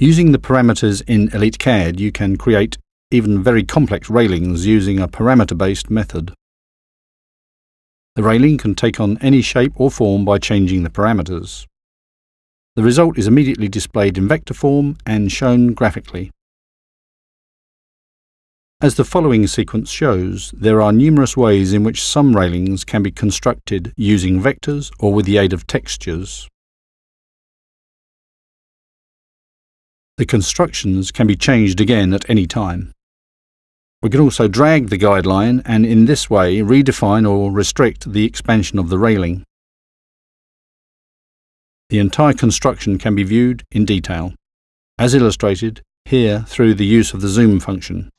Using the parameters in EliteCAD, you can create even very complex railings using a parameter-based method. The railing can take on any shape or form by changing the parameters. The result is immediately displayed in vector form and shown graphically. As the following sequence shows, there are numerous ways in which some railings can be constructed using vectors or with the aid of textures. The constructions can be changed again at any time. We can also drag the guideline and in this way redefine or restrict the expansion of the railing. The entire construction can be viewed in detail, as illustrated here through the use of the zoom function.